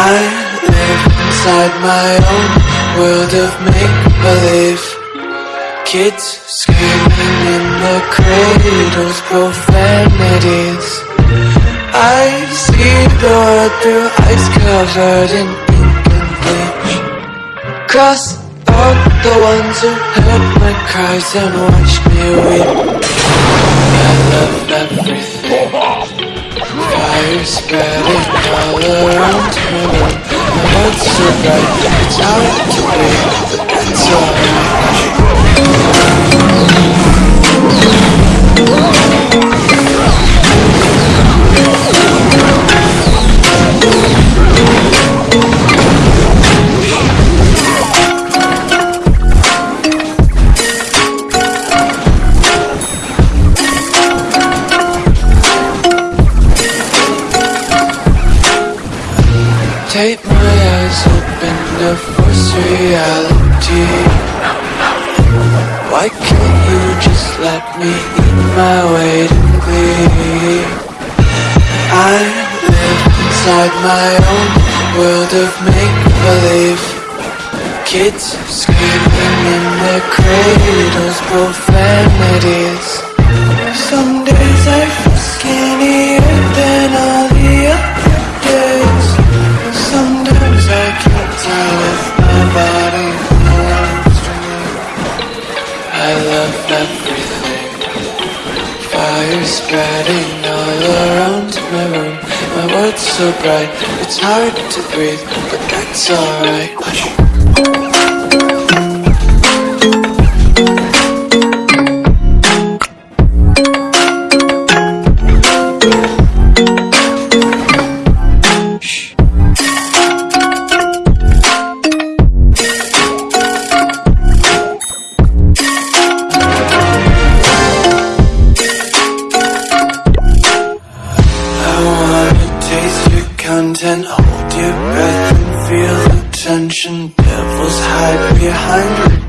I live inside my own world of make-believe. Kids screaming in the cradles, profanities. I see the world through ice covered in ink and bleach. Cross out the ones who heard my cries and watched me weep. I love everything spreading all around room My heart's so bright, it's to Take my eyes open to force reality. Why can't you just let me eat my weight in glee? I live inside my own world of make-believe. Kids screaming in their cradles, profanities everything Fire spreading all around my room. My world's so bright, it's hard to breathe But that's alright content, hold your breath and feel the tension. Devils hide behind